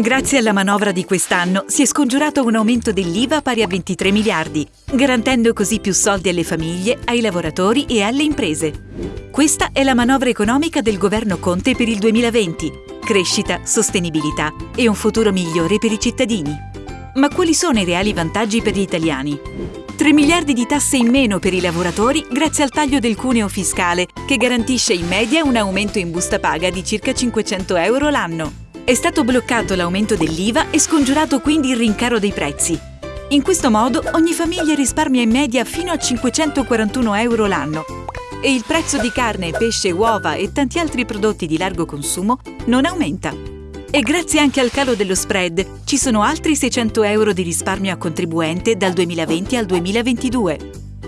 Grazie alla manovra di quest'anno si è scongiurato un aumento dell'IVA pari a 23 miliardi, garantendo così più soldi alle famiglie, ai lavoratori e alle imprese. Questa è la manovra economica del governo Conte per il 2020. Crescita, sostenibilità e un futuro migliore per i cittadini. Ma quali sono i reali vantaggi per gli italiani? 3 miliardi di tasse in meno per i lavoratori grazie al taglio del cuneo fiscale, che garantisce in media un aumento in busta paga di circa 500 euro l'anno. È stato bloccato l'aumento dell'IVA e scongiurato quindi il rincaro dei prezzi. In questo modo ogni famiglia risparmia in media fino a 541 euro l'anno e il prezzo di carne, pesce, uova e tanti altri prodotti di largo consumo non aumenta. E grazie anche al calo dello spread ci sono altri 600 euro di risparmio a contribuente dal 2020 al 2022.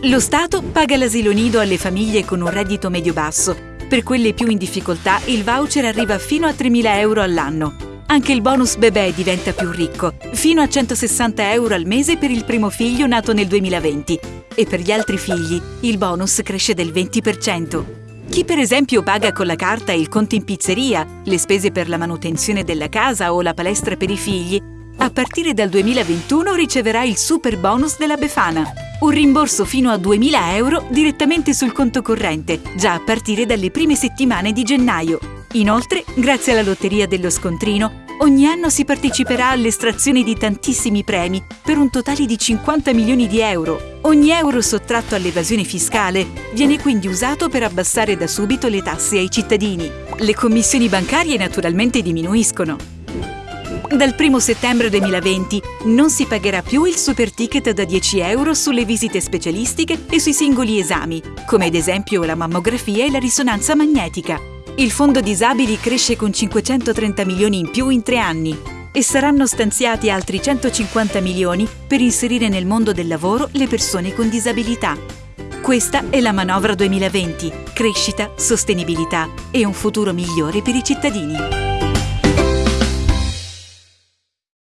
Lo Stato paga l'asilo nido alle famiglie con un reddito medio-basso per quelle più in difficoltà il voucher arriva fino a 3.000 euro all'anno. Anche il bonus bebè diventa più ricco, fino a 160 euro al mese per il primo figlio nato nel 2020 e per gli altri figli il bonus cresce del 20%. Chi per esempio paga con la carta il conto in pizzeria, le spese per la manutenzione della casa o la palestra per i figli, a partire dal 2021 riceverà il super bonus della Befana un rimborso fino a 2.000 euro direttamente sul conto corrente, già a partire dalle prime settimane di gennaio. Inoltre, grazie alla Lotteria dello Scontrino, ogni anno si parteciperà all'estrazione di tantissimi premi per un totale di 50 milioni di euro. Ogni euro sottratto all'evasione fiscale viene quindi usato per abbassare da subito le tasse ai cittadini. Le commissioni bancarie naturalmente diminuiscono. Dal 1 settembre 2020 non si pagherà più il super ticket da 10 euro sulle visite specialistiche e sui singoli esami, come ad esempio la mammografia e la risonanza magnetica. Il fondo disabili cresce con 530 milioni in più in tre anni e saranno stanziati altri 150 milioni per inserire nel mondo del lavoro le persone con disabilità. Questa è la manovra 2020, crescita, sostenibilità e un futuro migliore per i cittadini.